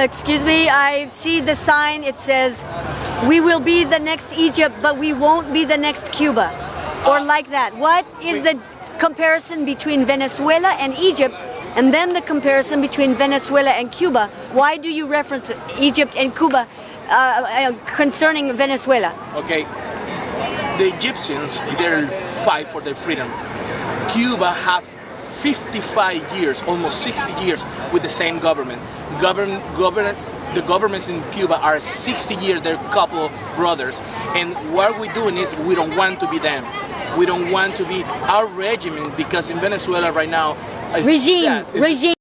Excuse me, I see the sign. It says, we will be the next Egypt, but we won't be the next Cuba. Or like that. What is the comparison between Venezuela and Egypt and then the comparison between Venezuela and Cuba? Why do you reference Egypt and Cuba uh, uh, concerning Venezuela? Okay, the Egyptians, they fight for their freedom. Cuba have 55 years, almost 60 years with the same government. Govern, govern, the governments in Cuba are 60 years, they're a couple brothers. And what we're doing is we don't want to be them. We don't want to be our regime because in Venezuela right now, Regime, sad. Regime.